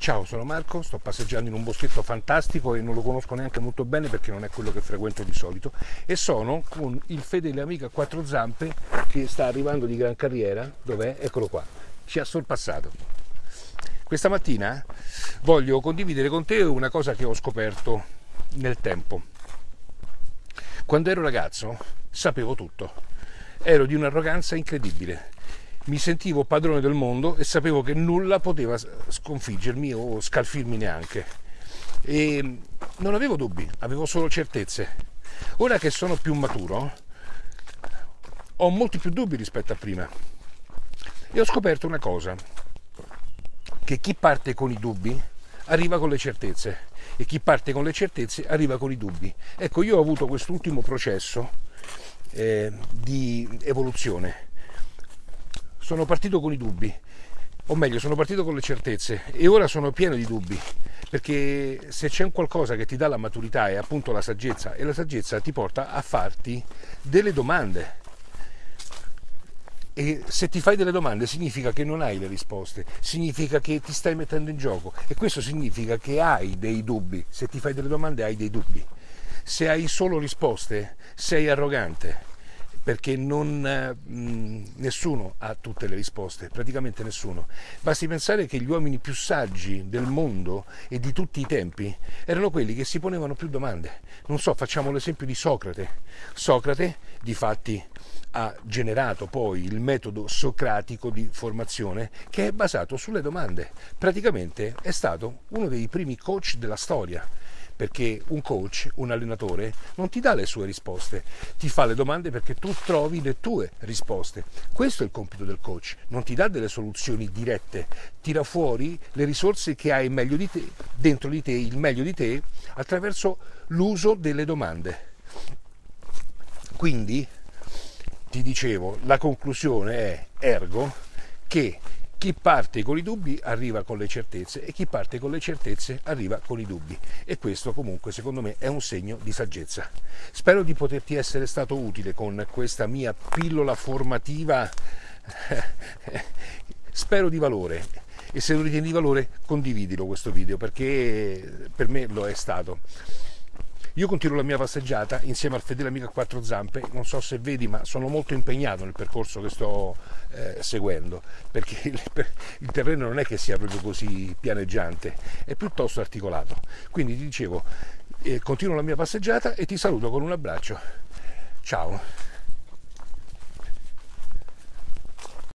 Ciao, sono Marco, sto passeggiando in un boschetto fantastico e non lo conosco neanche molto bene perché non è quello che frequento di solito e sono con il fedele amico a quattro zampe che sta arrivando di gran carriera, dov'è? Eccolo qua, ci ha sorpassato. Questa mattina voglio condividere con te una cosa che ho scoperto nel tempo. Quando ero ragazzo sapevo tutto, ero di un'arroganza incredibile mi sentivo padrone del mondo e sapevo che nulla poteva sconfiggermi o scalfirmi neanche. E non avevo dubbi, avevo solo certezze. Ora che sono più maturo, ho molti più dubbi rispetto a prima. E ho scoperto una cosa, che chi parte con i dubbi arriva con le certezze e chi parte con le certezze arriva con i dubbi. Ecco, io ho avuto quest'ultimo processo eh, di evoluzione sono partito con i dubbi, o meglio, sono partito con le certezze e ora sono pieno di dubbi, perché se c'è un qualcosa che ti dà la maturità è appunto la saggezza e la saggezza ti porta a farti delle domande. E se ti fai delle domande significa che non hai le risposte, significa che ti stai mettendo in gioco e questo significa che hai dei dubbi. Se ti fai delle domande hai dei dubbi. Se hai solo risposte sei arrogante perché non, mh, nessuno ha tutte le risposte, praticamente nessuno. Basti pensare che gli uomini più saggi del mondo e di tutti i tempi erano quelli che si ponevano più domande. Non so, facciamo l'esempio di Socrate. Socrate, di fatti, ha generato poi il metodo socratico di formazione che è basato sulle domande. Praticamente è stato uno dei primi coach della storia perché un coach, un allenatore, non ti dà le sue risposte, ti fa le domande perché tu trovi le tue risposte. Questo è il compito del coach, non ti dà delle soluzioni dirette, tira fuori le risorse che hai meglio di te, dentro di te, il meglio di te, attraverso l'uso delle domande. Quindi, ti dicevo, la conclusione è ergo che chi parte con i dubbi arriva con le certezze e chi parte con le certezze arriva con i dubbi e questo comunque secondo me è un segno di saggezza. Spero di poterti essere stato utile con questa mia pillola formativa, spero di valore e se lo ritieni di valore condividilo questo video perché per me lo è stato. Io continuo la mia passeggiata insieme al fedele amico a quattro zampe, non so se vedi ma sono molto impegnato nel percorso che sto eh, seguendo, perché il, il, terreno non è che sia proprio così pianeggiante, è piuttosto articolato. Quindi ti dicevo, eh, continuo la mia passeggiata e ti saluto con un abbraccio. Ciao!